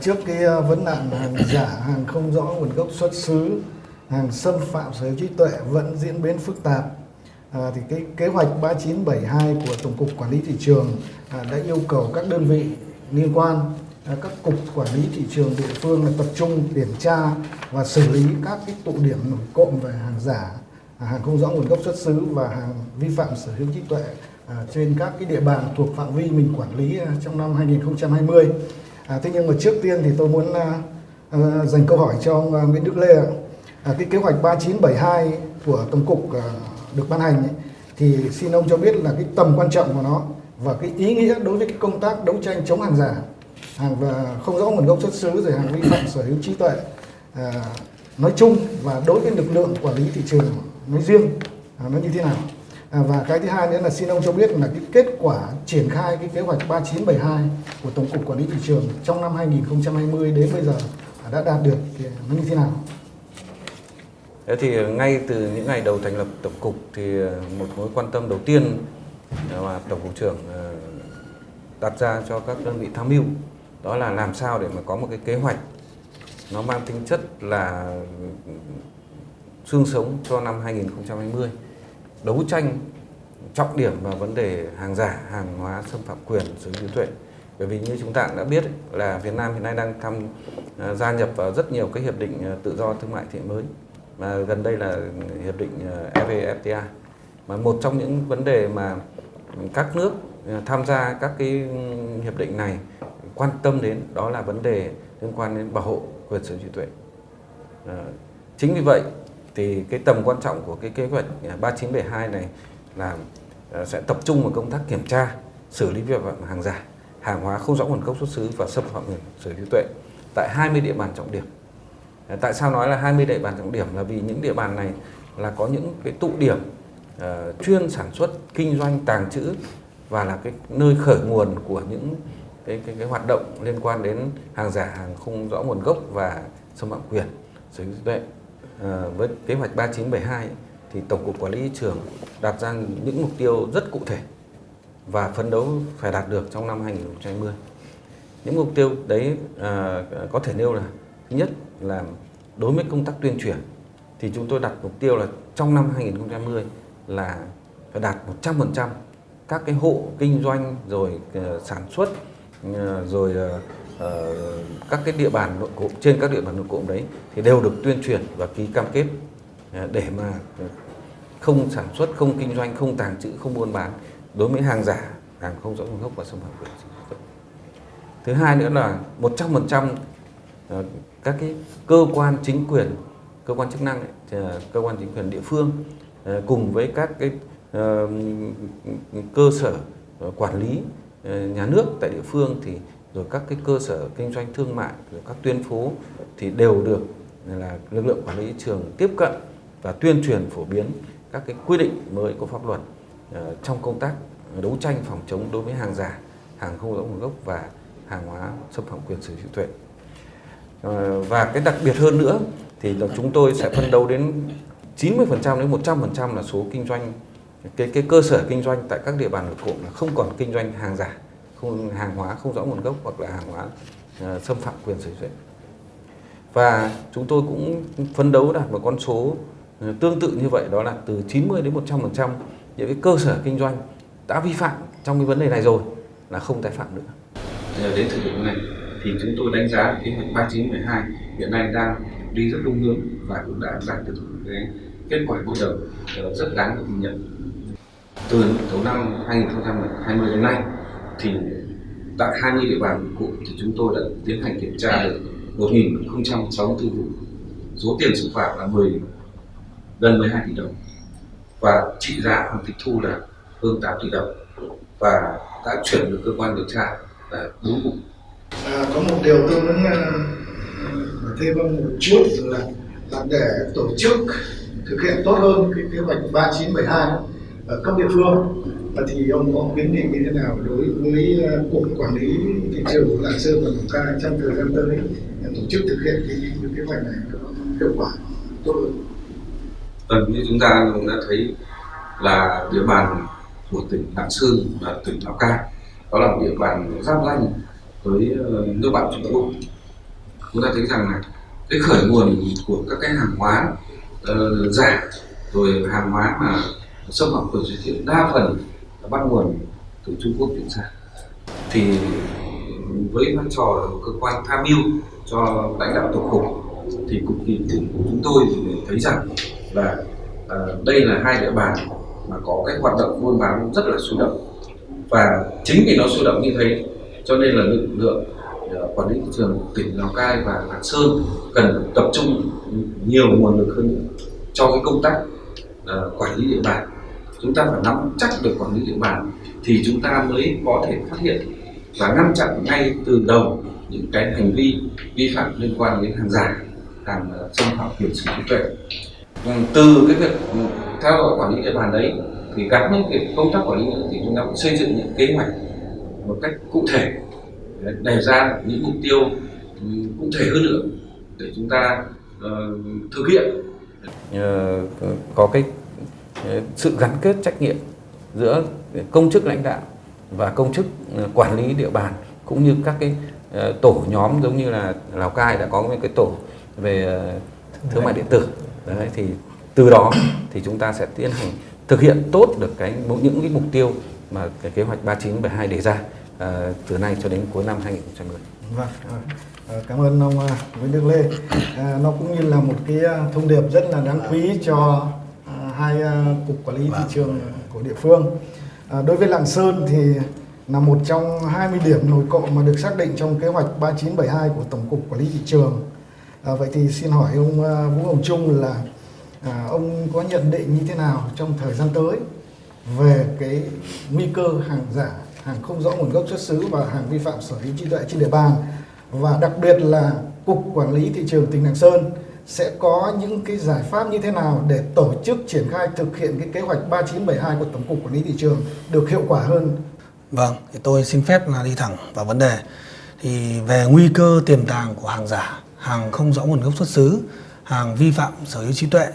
trước cái ờ, vấn nạn hàng giả, hàng không rõ nguồn gốc xuất xứ, hàng xâm phạm sở hữu trí tuệ vẫn diễn biến phức tạp, à, thì cái kế hoạch 3972 của Tổng cục Quản lý thị trường à, đã yêu cầu các đơn vị liên quan, à, các cục quản lý thị trường địa phương là tập trung kiểm tra và xử lý các cái tụ điểm nổi cộm về hàng giả, à, hàng không rõ nguồn gốc xuất xứ và hàng vi phạm sở hữu trí tuệ à, trên các cái địa bàn thuộc phạm vi mình quản lý à, trong năm 2020. À, thế nhưng mà trước tiên thì tôi muốn à, à, dành câu hỏi cho ông à, Nguyễn Đức Lê ạ. À, cái kế hoạch 3972 của Tổng cục à, được ban hành ấy, thì xin ông cho biết là cái tầm quan trọng của nó và cái ý nghĩa đối với cái công tác đấu tranh chống hàng giả, hàng và không rõ nguồn gốc xuất xứ rồi hàng vi phạm sở hữu trí tuệ à, nói chung và đối với lực lượng quản lý thị trường nói riêng à, nó như thế nào? À, và cái thứ hai nữa là xin ông cho biết là cái kết quả triển khai cái kế hoạch 3972 của Tổng cục Quản lý thị trường trong năm 2020 đến bây giờ đã đạt được thì nó như thế nào? Thế thì ngay từ những ngày đầu thành lập tổng cục thì ờ, một mối quan tâm đầu tiên mà tổng cục trưởng ờ, đặt ra cho các đơn vị tham mưu đó là làm sao để mà có một cái kế hoạch nó mang tính chất là ừ, xương sống cho năm 2020 đấu tranh trọng điểm vào vấn đề hàng giả, hàng hóa xâm phạm quyền sở hữu trí tuệ. Bởi vì như chúng ta đã biết là Việt Nam hiện nay đang tham ờ, gia nhập vào rất nhiều cái hiệp định ờ, tự do thương mại thị mới. Mà gần đây là hiệp định ờ, evfta mà một trong những vấn đề mà các nước tham gia các cái ừ, hiệp định này quan tâm đến đó là vấn đề liên quan đến bảo hộ quyền sở hữu trí tuệ. Chính vì vậy thì cái tầm quan trọng của cái kế hoạch à, 3972 này là à, sẽ tập trung vào công tác kiểm tra xử lý vi phạm hàng giả hàng hóa không rõ nguồn gốc xuất xứ và xâm phạm quyền sở hữu trí tuệ tại 20 địa bàn trọng điểm à, Tại sao nói là 20 địa bàn trọng điểm là vì những địa bàn này là có những cái tụ điểm uh, chuyên sản xuất, kinh doanh, tàng trữ và là cái nơi khởi nguồn của những cái, cái, cái hoạt động liên quan đến hàng giả, hàng không rõ nguồn gốc và xâm phạm quyền sở hữu trí tuệ. Ờ, với kế hoạch 3972 thì Tổng cục Quản lý thị trường đặt ra những mục tiêu rất cụ thể và phấn đấu phải đạt được trong năm 2020. Những mục tiêu đấy à, có thể nêu là thứ nhất là đối với công tác tuyên truyền thì chúng tôi đặt mục tiêu là trong năm 2020 là phải đạt 100% các cái hộ kinh doanh rồi uh, sản xuất uh, rồi uh, Ờ, các cái địa bàn nội cụm trên các địa bàn nội cụm đấy thì đều được tuyên truyền và ký cam kết à, để mà không sản xuất, không kinh doanh, không tàng trữ, không buôn bán đối với hàng giả, hàng không rõ nguồn gốc và xâm phạm quyền Thứ hai nữa là 100% ờ, các cái cơ quan chính quyền cơ quan chức năng ấy, ờ, cơ quan chính quyền địa phương cùng với các cái cơ sở quản lý nhà nước tại địa phương thì rồi các cái cơ sở kinh doanh thương mại rồi các tuyến phố thì đều được là lực lượng quản lý trường tiếp cận và tuyên truyền phổ biến các cái quy định mới của pháp luật uh, trong công tác đấu tranh phòng chống đối với hàng giả, hàng không rõ nguồn gốc và hàng hóa xâm phạm quyền sở hữu trí tuệ. Ờ, và cái đặc biệt hơn nữa thì là chúng tôi sẽ phân đấu đến 90% đến 100% là số kinh doanh cái cái cơ sở kinh doanh tại các địa bàn nội cụm là không còn kinh doanh hàng giả, không hàng hóa không rõ nguồn gốc hoặc là hàng hóa uh, xâm phạm quyền sở hữu Và chúng tôi cũng phấn đấu đạt một con số ờ, tương tự như vậy đó là từ 90 đến 100% những cái cơ sở kinh doanh đã vi phạm trong cái vấn đề này rồi là không tái phạm nữa. Đến thời điểm này thì chúng tôi đánh giá kế hoạch 3912 hiện nay đang đi rất đúng hướng và cũng đã đạt được cái kết quả bước đầu ờ, rất đáng được nhận. Từ đầu năm 2020 đến nay thì tại 20 địa bàn cụ thì chúng tôi đã tiến hành kiểm tra được 1.064 vụ. Số tiền xử phạt là 10 gần 12 tỷ đồng. Và trị giá hoàn tịch thu là hơn 8 tỷ đồng. Và đã chuyển được cơ quan điều tra là 4 vụ. À, có một điều tôi muốn uh, thêm một chút là, là để tổ chức thực hiện tốt hơn cái kế hoạch 3972 ở cấp địa phương thì ông có kiến nghị như thế nào đối với ờ, cục quản lý thị trường của lạng sơn và lào cai trong thời gian tới để tổ chức thực hiện cái, cái kế hoạch này hiệu quả tốt hơn? Vâng, như chúng ta cũng đã thấy là địa bàn của tỉnh Lạng Sơn và tỉnh Lào Cai đó là một địa bàn giáp danh với ờ, nước bạn Trung Quốc. Chúng ta thấy rằng là cái khởi nguồn của các cái hàng hóa ờ, uh, giả rồi hàng hóa mà xâm phạm quyền sở hữu đa phần bắt nguồn từ Trung Quốc chuyển sang. Thì với vai trò cơ quan tham mưu cho lãnh đạo tổng cục thì cục kỳ của chúng tôi thì thấy rằng là uh, đây là hai địa bàn mà có cái hoạt động buôn bán rất là sôi động. Và chính vì nó sôi động như thế cho nên là lực lượng uh, quản lý thị trường tỉnh Lào Cai và Lạng Sơn cần tập trung nhiều nguồn lực hơn nữa cho cái công tác uh, quản lý địa bàn chúng ta phải nắm chắc được quản lý địa bàn thì chúng ta mới có thể phát hiện và ngăn chặn ngay từ đầu những cái hành vi vi phạm liên quan đến hàng giả hàng ờ, xâm phạm quyền sở hữu trí tuệ. Vâng, từ cái việc theo dõi quản lý địa bàn đấy thì gắn với việc công tác quản lý nữa thì chúng ta cũng xây dựng những kế hoạch một cách cụ thể đề ra những mục tiêu ừ, cụ thể hơn nữa để chúng ta uh, thực hiện. Uh, có cái sự gắn kết trách nhiệm giữa công chức lãnh đạo và công chức ừ, quản lý địa bàn cũng như các cái ờ, tổ nhóm giống như là Lào Cai đã có một cái tổ về ờ, thương mại điện tử đấy thì từ đó thì chúng ta sẽ tiến hành thực hiện tốt được cái những cái mục tiêu mà cái kế hoạch 3972 đề ra ờ, từ nay cho đến cuối năm 2010. Vâng, à, cảm ơn ông Nguyễn Đức Lê. À, nó cũng như là một cái thông điệp rất là đáng quý cho hai à, cục quản lý thị trường của địa phương. À, đối với Lạng Sơn thì là một trong 20 điểm nổi cộng mà được xác định trong kế hoạch 3972 của Tổng cục Quản lý thị trường. À, vậy thì xin hỏi ông Vũ Hồng Trung là à, ông có nhận định như thế nào trong thời gian tới về cái nguy cơ hàng giả, hàng không rõ nguồn gốc xuất xứ và hàng vi phạm sở hữu trí tuệ trên địa bàn và đặc biệt là cục quản lý thị trường tỉnh Lạng Sơn sẽ có những cái giải pháp như thế nào để tổ chức triển khai thực hiện cái kế hoạch 3972 của Tổng cục Quản lý thị trường được hiệu quả hơn. Vâng, thì tôi xin phép là đi thẳng vào vấn đề. Thì về nguy cơ tiềm tàng của hàng giả, hàng không rõ nguồn gốc xuất xứ, hàng vi phạm sở hữu trí tuệ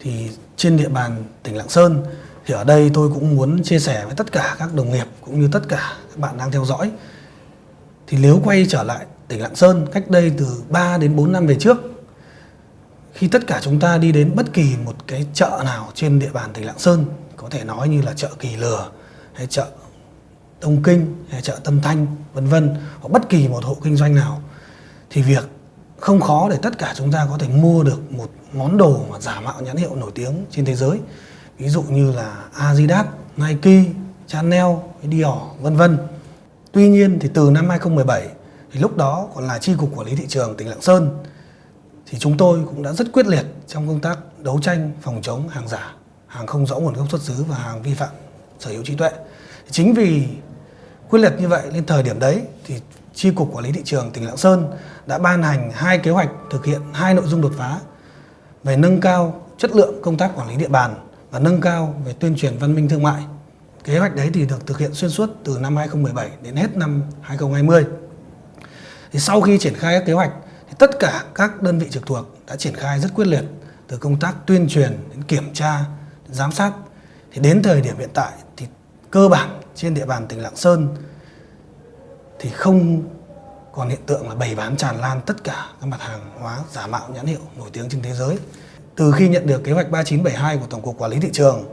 thì trên địa bàn tỉnh Lạng Sơn thì ở đây tôi cũng muốn chia sẻ với tất cả các đồng nghiệp cũng như tất cả các bạn đang theo dõi thì nếu quay trở lại tỉnh Lạng Sơn cách đây từ 3 đến 4 năm về trước khi tất cả chúng ta đi đến bất kỳ một cái chợ nào trên địa bàn tỉnh Lạng Sơn có thể nói như là chợ Kỳ Lừa hay chợ Đông Kinh hay chợ Tân Thanh vân vân hoặc bất kỳ một hộ kinh doanh nào thì việc không khó để tất cả chúng ta có thể mua được một món đồ mà giả mạo nhãn hiệu nổi tiếng trên thế giới ví dụ như là Adidas, Nike, Chanel, Dior vân vân. Tuy nhiên thì từ năm 2017 thì lúc đó còn là chi cục quản lý thị trường tỉnh Lạng Sơn thì chúng tôi cũng đã rất quyết liệt trong công tác đấu tranh phòng chống hàng giả, hàng không rõ nguồn gốc xuất xứ và hàng vi phạm sở hữu trí tuệ. Chính vì quyết liệt như vậy lên thời điểm đấy thì chi cục quản lý thị trường tỉnh Lạng Sơn đã ban hành hai kế hoạch thực hiện hai nội dung đột phá về nâng cao chất lượng công tác quản lý địa bàn và nâng cao về tuyên truyền văn minh thương mại. Kế hoạch đấy thì được thực hiện xuyên suốt từ năm 2017 đến hết năm 2020. Thì sau khi triển khai các kế hoạch thì tất cả các đơn vị trực thuộc đã triển khai rất quyết liệt từ công tác tuyên truyền đến kiểm tra, đến giám sát. Thì đến thời điểm hiện tại thì cơ bản trên địa bàn tỉnh Lạng Sơn thì không còn hiện tượng là bày bán tràn lan tất cả các mặt hàng hóa giả mạo nhãn hiệu nổi tiếng trên thế giới. Từ khi nhận được kế hoạch 3972 của Tổng cục Quản lý thị trường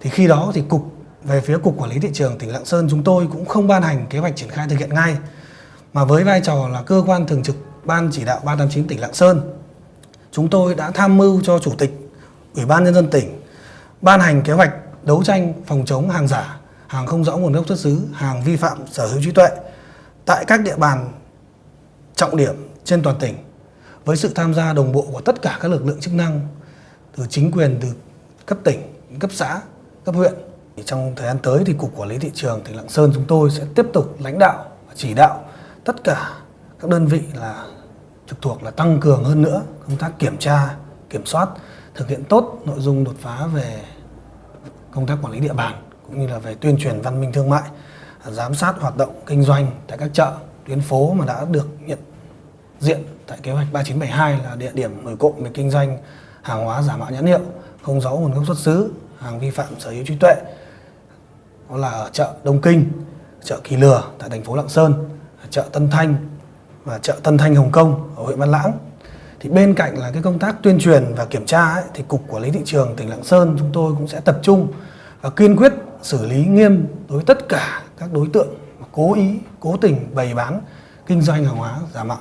thì khi đó thì cục về phía cục quản lý thị trường tỉnh Lạng Sơn chúng tôi cũng không ban hành kế hoạch triển khai thực hiện ngay mà với vai trò là cơ quan thường trực ban chỉ đạo 389 tỉnh Lạng Sơn chúng tôi đã tham mưu cho chủ tịch Ủy ban nhân dân tỉnh ban hành kế hoạch đấu tranh phòng chống hàng giả, hàng không rõ nguồn gốc xuất xứ, hàng vi phạm sở hữu trí tuệ tại các địa bàn trọng điểm trên toàn tỉnh với sự tham gia đồng bộ của tất cả các lực lượng chức năng từ chính quyền từ cấp tỉnh, cấp xã, cấp huyện. Trong thời gian tới thì Cục Quản lý Thị trường tỉnh Lạng Sơn chúng tôi sẽ tiếp tục lãnh đạo và chỉ đạo tất cả các đơn vị là trực thuộc là tăng cường hơn nữa công tác kiểm tra, kiểm soát, thực hiện tốt nội dung đột phá về công tác quản lý địa bàn cũng như là về tuyên truyền văn minh thương mại, giám sát hoạt động kinh doanh tại các chợ, tuyến phố mà đã được nhận diện tại kế hoạch 3972 là địa điểm nổi cộng về kinh doanh hàng hóa giả mạo nhãn hiệu, không rõ nguồn gốc xuất xứ, hàng vi phạm sở hữu trí tuệ. Đó là ở chợ Đông Kinh, chợ Kỳ Lừa tại thành phố Lạng Sơn, chợ Tân Thanh và chợ Tân Thanh Hồng Kông ở huyện Văn Lãng. Thì bên cạnh là cái công tác tuyên truyền và kiểm tra ấy, thì cục quản lý thị trường tỉnh Lạng Sơn chúng tôi cũng sẽ tập trung và kiên quyết xử lý nghiêm đối với tất cả các đối tượng cố ý, cố tình bày bán kinh doanh hàng hóa giả mạo.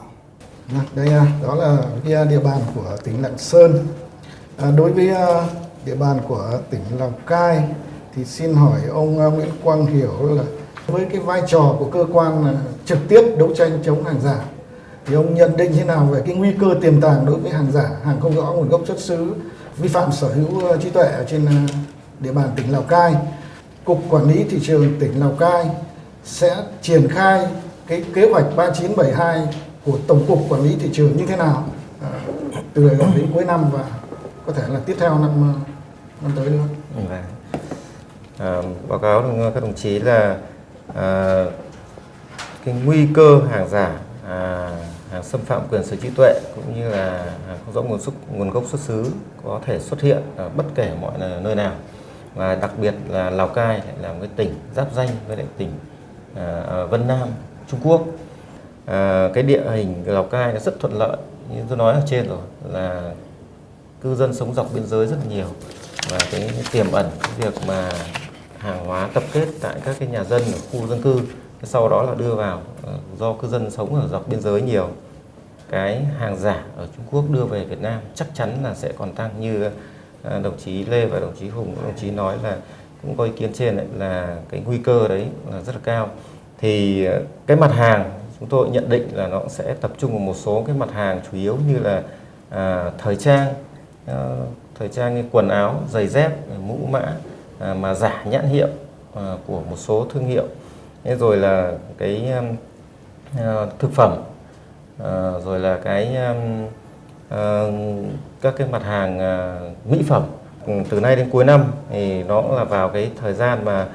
Vâng, đây à, đó là cái à, địa bàn của tỉnh Lạng Sơn. À, đối với à, địa bàn của tỉnh Lào Cai thì xin hỏi ông à, Nguyễn Quang Hiểu là với cái vai trò của cơ quan trực tiếp đấu tranh chống hàng giả thì ông nhận định thế nào về cái nguy cơ tiềm tàng đối với hàng giả, hàng không rõ nguồn gốc xuất xứ, vi phạm sở hữu ờ, trí tuệ ở trên ờ, địa bàn tỉnh Lào Cai. Cục Quản lý thị trường tỉnh Lào Cai sẽ triển khai cái kế hoạch 3972 của Tổng cục Quản lý thị trường như thế nào ờ, từ giờ đến cuối năm và có thể là tiếp theo năm năm tới nữa. À, báo cáo các đồng chí là à, cái nguy cơ hàng giả, à, hàng xâm phạm quyền sở hữu trí tuệ cũng như là hàng không rõ nguồn xuất nguồn gốc xuất xứ có thể xuất hiện ở bất kể mọi nơi nào. Và đặc biệt là Lào Cai lại là một cái tỉnh giáp danh với lại tỉnh à, à, Vân Nam Trung Quốc. À, cái địa hình Lào Cai nó rất thuận lợi. Như tôi nói ở trên rồi là cư dân sống dọc biên giới rất nhiều. Và cái tiềm ẩn cái việc mà hàng hóa tập kết tại các cái nhà dân ở khu dân cư sau đó là đưa vào à, do cư dân sống ở dọc biên giới nhiều cái hàng giả ở Trung Quốc đưa về Việt Nam chắc chắn là sẽ còn tăng như ờ, đồng chí Lê và đồng chí Hùng đồng chí nói là cũng có ý kiến trên đấy là cái nguy cơ đấy là rất là cao. Thì ờ, cái mặt hàng chúng tôi nhận định là nó sẽ tập trung vào một số cái mặt hàng chủ yếu như là à, thời trang à, thời trang như quần áo giày dép mũ mã à, mà giả nhãn hiệu à, của một số thương hiệu. Thế rồi là cái à, thực phẩm à, rồi là cái à, các cái mặt hàng à, mỹ phẩm. Ừ, từ nay đến cuối năm thì nó là vào cái thời gian mà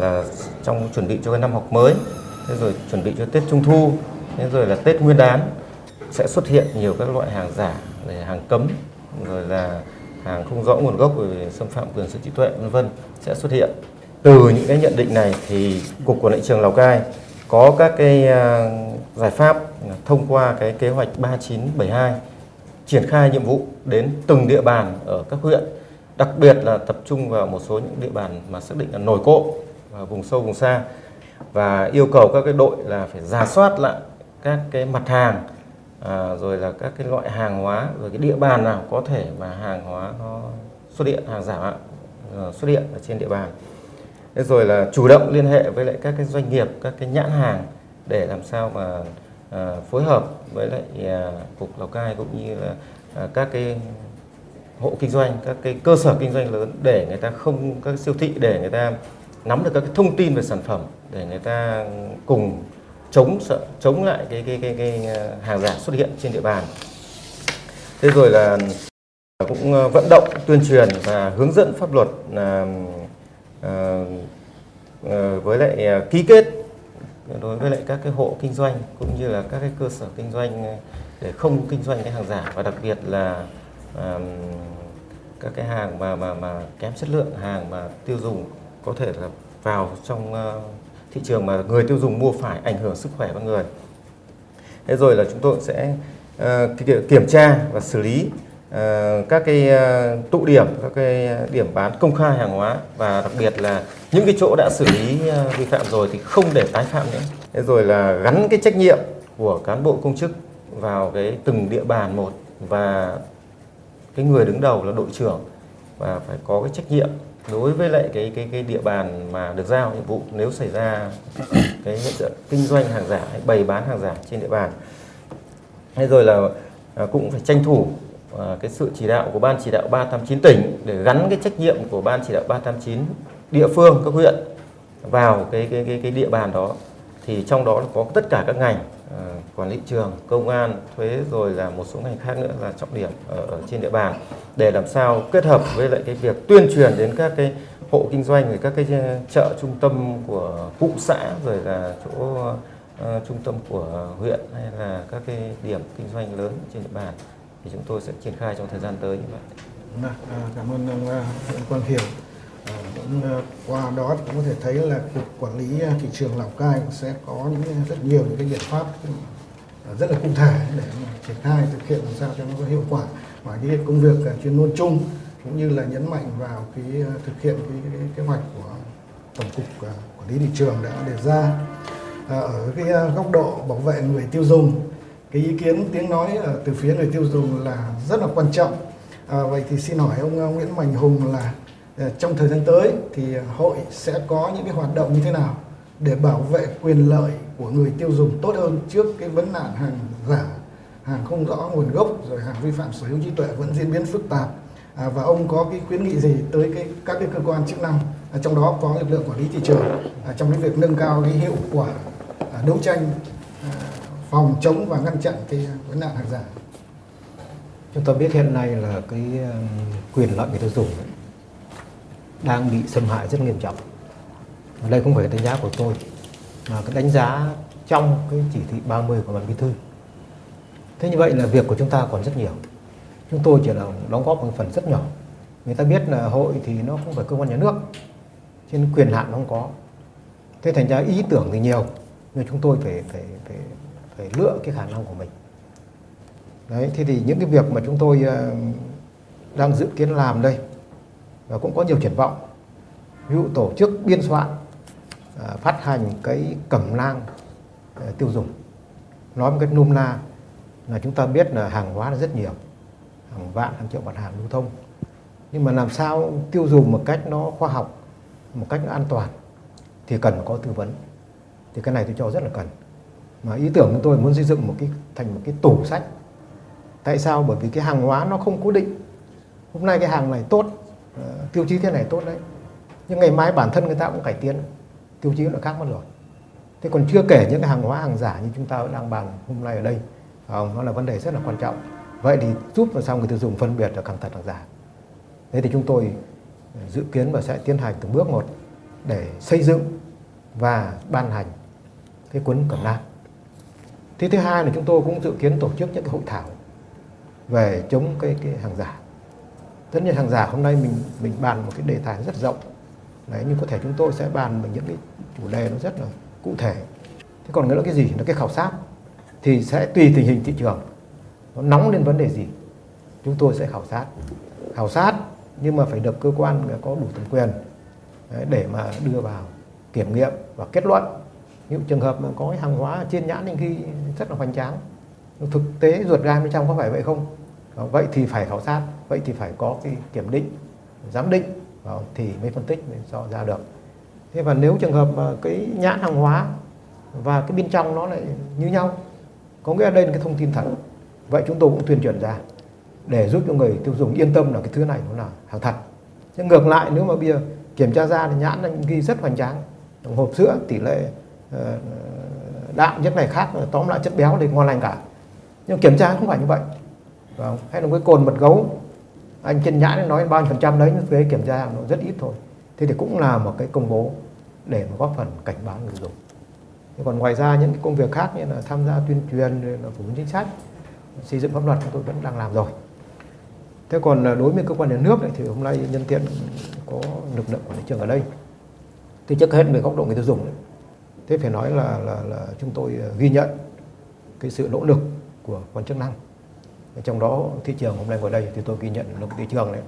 là trong chuẩn bị cho cái năm học mới. Thế rồi chuẩn bị cho Tết Trung Thu. Thế rồi là Tết Nguyên đán. Sẽ xuất hiện nhiều các loại hàng giả rồi hàng cấm rồi là hàng không rõ nguồn gốc về xâm phạm quyền sở hữu trí tuệ vân vân sẽ xuất hiện. Từ những cái nhận định này thì cục quản lý trường Lào Cai có các cái giải pháp thông qua cái kế hoạch 3972 triển khai nhiệm vụ đến từng địa bàn ở các huyện đặc biệt là tập trung vào một số những địa bàn mà xác định là nổi cộ và vùng sâu vùng xa và yêu cầu các cái đội là phải giả soát lại các cái mặt hàng à, rồi là các cái loại hàng hóa rồi cái địa bàn nào có thể mà hàng hóa nó xuất hiện hàng giả à, xuất hiện ở trên địa bàn. Thế rồi là chủ động liên hệ với lại các cái doanh nghiệp các cái nhãn hàng để làm sao mà à, phối hợp với lại à, cục lào cai cũng như là à, các cái hộ kinh doanh các cái cơ sở kinh doanh lớn để người ta không các siêu thị để người ta nắm được các cái thông tin về sản phẩm để người ta cùng chống sợ chống lại cái cái cái, cái hàng giả xuất hiện trên địa bàn. Thế rồi là cũng vận động tuyên truyền và hướng dẫn pháp luật là với lại ký kết đối với lại các cái hộ kinh doanh cũng như là các cái cơ sở kinh doanh ờ, để không kinh doanh cái hàng giả và đặc biệt là um, các cái hàng mà mà mà kém chất lượng hàng mà tiêu dùng có thể là vào trong uh, thị trường mà người tiêu dùng mua phải ảnh hưởng sức khỏe con người. Thế rồi là chúng tôi sẽ uh, kiểm tra và xử lý uh, các cái uh, tụ điểm, các cái điểm bán công khai hàng hóa và đặc biệt là những cái chỗ đã xử lý ờ, vi phạm rồi thì không để tái phạm nữa. Thế rồi là gắn cái trách nhiệm của cán bộ công chức vào cái từng địa bàn một và cái người đứng đầu là đội trưởng và phải có cái trách nhiệm đối với lại cái cái cái địa bàn mà được giao nhiệm vụ nếu xảy ra cái hiện tượng kinh doanh hàng giả hay bày bán hàng giả trên địa bàn. Thế rồi là à, cũng phải tranh thủ à, cái sự chỉ đạo của ban chỉ đạo 389 tỉnh để gắn cái trách nhiệm của ban chỉ đạo 389 địa phương các huyện vào cái cái cái cái địa bàn đó thì trong đó có tất cả các ngành à, quản lý trường, công an, thuế rồi là một số ngành khác nữa là trọng điểm ở, ở trên địa bàn để làm sao kết hợp với lại cái việc tuyên truyền đến các cái hộ kinh doanh rồi các cái ờ, chợ trung tâm của cụm xã rồi là chỗ uh, trung tâm của huyện hay là các cái điểm kinh doanh lớn trên địa bàn thì chúng tôi sẽ triển khai trong thời gian tới như vậy. À, cảm ơn ông Nguyễn Quang Hiểu. Cũng, ờ, qua đó cũng có thể thấy là cục quản lý ờ, thị trường Lào Cai cũng sẽ có những ờ, rất nhiều những cái biện pháp rất là cụ thể để mà triển khai thực hiện làm sao cho nó có hiệu quả. Và cái công việc chuyên môn chung cũng như là nhấn mạnh vào cái thực hiện cái, cái kế hoạch của tổng cục quản lý thị trường đã đề ra. Ở cái góc độ bảo vệ người tiêu dùng cái ý kiến tiếng nói từ phía người tiêu dùng là rất là quan trọng. À, vậy thì xin hỏi ông Nguyễn Mạnh Hùng là Ờ, trong thời gian tới thì hội sẽ có những cái hoạt động như thế nào để bảo vệ quyền lợi của người tiêu dùng tốt hơn trước cái vấn nạn hàng giả, hàng không rõ nguồn gốc rồi hàng vi phạm sở hữu trí tuệ vẫn diễn biến phức tạp à, và ông có cái khuyến nghị gì tới cái các cái cơ quan chức năng à, trong đó có lực lượng quản lý thị trường à, trong cái việc nâng cao cái hiệu quả à, đấu tranh à, phòng chống và ngăn chặn cái vấn nạn hàng giả. Chúng ta biết hiện nay là cái quyền lợi người tiêu dùng đang bị xâm hại rất nghiêm trọng. Đây không phải đánh giá của tôi, mà cái đánh giá trong cái chỉ thị 30 của ban bí thư. Thế như vậy là việc của chúng ta còn rất nhiều. Chúng tôi chỉ là đóng góp một phần rất nhỏ. Người ta biết là hội thì nó không phải cơ quan nhà nước, trên quyền hạn nó không có. Thế thành ra ý tưởng thì nhiều, nhưng chúng tôi phải phải phải phải lựa cái khả năng của mình. Đấy, thế thì những cái việc mà chúng tôi ờ, đang dự kiến làm đây và cũng có nhiều triển vọng. Ví dụ tổ chức biên soạn à, phát hành cái cẩm nang à, tiêu dùng. Nói một cách nôm na là chúng ta biết là hàng hóa là rất nhiều, hàng vạn, hàng triệu mặt hàng lưu thông. Nhưng mà làm sao tiêu dùng một cách nó khoa học, một cách nó an toàn thì cần có tư vấn. Thì cái này tôi cho rất là cần. Mà ý tưởng của tôi muốn xây dựng một cái, thành một cái tủ sách. Tại sao? Bởi vì cái hàng hóa nó không cố định. Hôm nay cái hàng này tốt Ờ, tiêu chí thế này tốt đấy. Nhưng ngày mai bản thân người ta cũng cải tiến. Tiêu chí nó khác mất rồi. Thế còn chưa kể những cái hàng hóa, hàng giả như chúng ta đang bàn hôm nay ở đây. Nó là vấn đề rất là quan trọng. Vậy thì giúp làm sao người tiêu dùng phân biệt được hàng thật, hàng giả? Thế thì chúng tôi ờ, dự kiến và sẽ tiến hành từng bước một để xây dựng và ban hành cái cuốn cẩm nang. Thế thứ hai là chúng tôi cũng dự kiến tổ chức những cái hội thảo về chống cái cái hàng giả tất nhiên hàng giả hôm nay mình mình bàn một cái đề tài rất rộng. Đấy nhưng có thể chúng tôi sẽ bàn về những cái chủ đề nó rất là cụ thể. Thế còn nữa là cái gì? Là cái khảo sát. Thì sẽ tùy tình hình thị trường. Nó nóng lên vấn đề gì? Chúng tôi sẽ khảo sát. Khảo sát nhưng mà phải được cơ quan có đủ thẩm quyền đấy, để mà đưa vào kiểm nghiệm và kết luận. Những trường hợp mà có cái hàng hóa trên nhãn những khi rất là hoành tráng. Thực tế ruột gan bên trong có phải vậy không? Vậy thì phải khảo sát, vậy thì phải có cái kiểm định, giám định thì mới phân tích, mới cho ra được. Thế và nếu trường hợp mà cái nhãn hàng hóa và cái bên trong nó lại như nhau, có nghĩa đây là cái thông tin thật, vậy chúng tôi cũng tuyên truyền ra để giúp cho người tiêu dùng yên tâm là cái thứ này nó là hàng thật. Nhưng ngược lại, nếu mà bây giờ kiểm tra ra thì nhãn nó ghi rất hoành tráng hộp sữa tỷ lệ ờ, đạm chất này khác, tóm lại chất béo thì ngon lành cả. Nhưng kiểm tra không phải như vậy. Vâng, hay là cái cồn mật gấu. Anh trên nhãn nói bao nhiêu phần trăm đấy nhưng thuế kiểm tra nó rất ít thôi. Thế thì cũng là một cái công bố để mà góp phần cảnh báo người dùng. Thế còn ngoài ra những cái công việc khác như là tham gia tuyên truyền là phổ biến chính sách xây dựng pháp luật chúng tôi vẫn đang làm rồi. Thế còn à, đối với cơ quan nhà nước này, thì hôm nay nhân tiện có lực lượng quản lý trường ở đây. Thì trước hết về góc độ người tiêu dùng ấy, thế phải nói là, là là chúng tôi à, ghi nhận cái sự nỗ lực của quan chức năng trong đó, thị trường hôm nay ngồi đây thì tôi ghi nhận là thị trường này,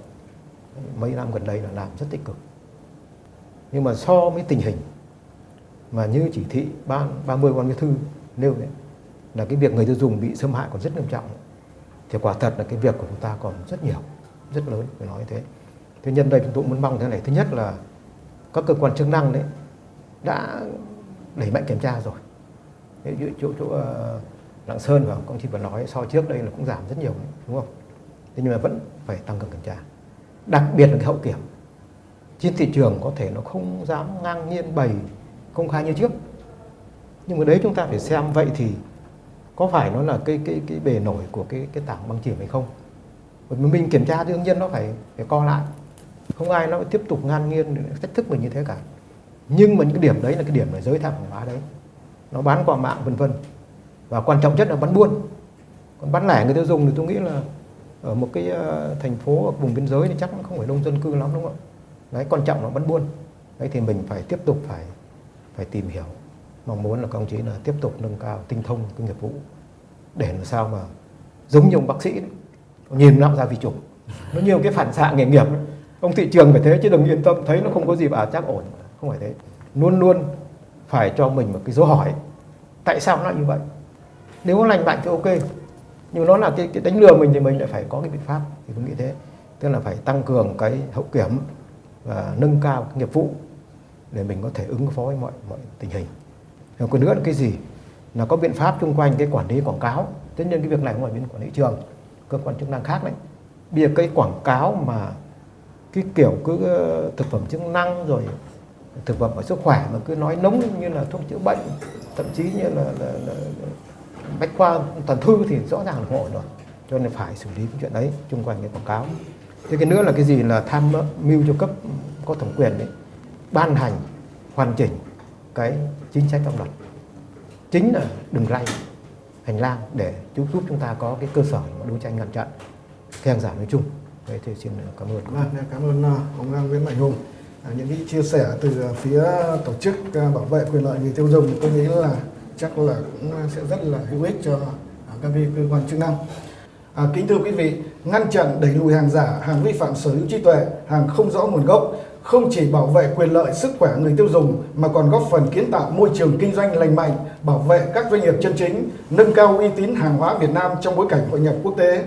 mấy năm gần đây là làm rất tích cực. Nhưng mà so với tình hình mà như chỉ thị ban 30 ban bí thư nêu đấy, là cái việc người tiêu dùng bị xâm hại còn rất nghiêm trọng. Thì quả thật là cái việc của chúng ta còn rất nhiều, rất lớn phải nói thế. Thế nhân đây chúng tôi muốn mong thế này. Thứ nhất là các cơ quan chức năng đấy đã đẩy mạnh kiểm tra rồi. Chỗ chỗ chỗ ờ, Lạng Sơn và công ty vừa nói, so trước đây là cũng giảm rất nhiều, đúng không? Thế nhưng mà vẫn phải tăng cường kiểm tra. Đặc biệt là cái hậu kiểm. Trên thị trường có thể nó không dám ngang nhiên bày công khai như trước. Nhưng mà đấy chúng ta phải xem, vậy thì có phải nó là cái cái cái bề nổi của cái cái tảng băng chìm hay không? Bởi mình kiểm tra thì đương nhiên nó phải phải co lại. Không ai nó tiếp tục ngang nhiên thách thức mình như thế cả. Nhưng mà những cái điểm đấy là cái điểm là giới tham hàng hóa đấy. Nó bán qua mạng, vân vân và quan trọng nhất là bán buôn. Còn bán lẻ người tiêu dùng thì tôi nghĩ là ở một cái ờ, thành phố ở vùng biên giới thì chắc cũng không phải đông dân cư lắm đúng không ạ? Đấy quan trọng là bán buôn. Đấy thì mình phải tiếp tục phải phải tìm hiểu. Mong muốn là các ông chí là tiếp tục nâng cao tinh thông cái nghiệp vụ để làm sao mà giống như ông bác sĩ đấy, nhìn nó ra vi trùng. Nó nhiều cái phản xạ nghề nghiệp đấy. ông thị trường phải thế chứ đừng yên tâm thấy nó không có gì à chắc ổn. Không phải thế. Luôn luôn phải cho mình một cái dấu hỏi. Tại sao nó như vậy? Nếu nó lành mạnh thì ok. Nhưng nó là cái, cái đánh lừa mình thì mình lại phải có cái biện pháp thì tôi nghĩ thế. Tức là phải tăng cường cái hậu kiểm và nâng cao cái nghiệp vụ để mình có thể ứng phó với mọi mọi tình hình. Rồi còn nữa là cái gì? Là có biện pháp xung quanh cái quản lý quảng cáo. Tất nhiên cái việc này ngoài bên quản lý trường cơ quan chức năng khác đấy. Bây giờ cái quảng cáo mà cái kiểu cứ ờ, thực phẩm chức năng rồi thực phẩm và sức khỏe mà cứ nói nóng như là thuốc chữa bệnh thậm chí như là, là, là, là bách khoa toàn thư thì rõ ràng là không ổn rồi. Cho nên phải xử lý cái chuyện đấy chung quanh cái quảng cáo. Thế cái nữa là cái gì là tham mưu cho cấp có thẩm quyền đấy ban hành hoàn chỉnh cái chính sách pháp luật. Chính là đừng ray hành lang để giúp giúp chúng ta có cái cơ sở đấu tranh ngăn chặn. Cái hàng giả nói chung. Vậy thì xin cảm ơn. Vâng, cảm ơn à, ông Nguyễn Mạnh Hùng. À, những cái chia sẻ từ phía tổ chức à, bảo vệ quyền lợi người tiêu dùng tôi nghĩ là chắc là cũng sẽ rất là hữu ích cho à, các cơ quan chức năng. À, kính thưa quý vị, ngăn chặn đẩy lùi hàng giả, hàng vi phạm sở hữu trí tuệ, hàng không rõ nguồn gốc không chỉ bảo vệ quyền lợi sức khỏe người tiêu dùng mà còn góp phần kiến tạo môi trường kinh doanh lành mạnh, bảo vệ các doanh nghiệp chân chính, nâng cao uy tín hàng hóa Việt Nam trong bối cảnh hội nhập quốc tế.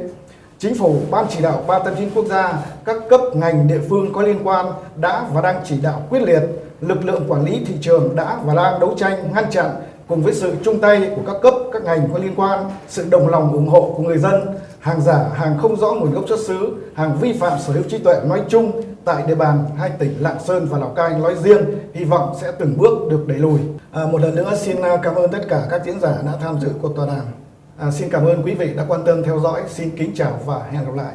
Chính phủ, Ban chỉ đạo 389 quốc gia, các cấp ngành địa phương có liên quan đã và đang chỉ đạo quyết liệt, lực lượng quản lý thị trường đã và đang đấu tranh ngăn chặn cùng với sự chung tay của các cấp, các ngành có liên quan, sự đồng lòng ủng hộ của người dân, hàng giả, hàng không rõ nguồn gốc xuất xứ, hàng vi phạm sở hữu trí tuệ nói chung tại địa bàn hai tỉnh Lạng Sơn và Lào Cai nói riêng, hy vọng sẽ từng bước được đẩy lùi. À, một lần nữa xin à, cảm ơn tất cả các diễn giả đã tham dự cuộc tọa đàm. À, xin cảm ơn quý vị đã quan tâm theo dõi. Xin kính chào và hẹn gặp lại.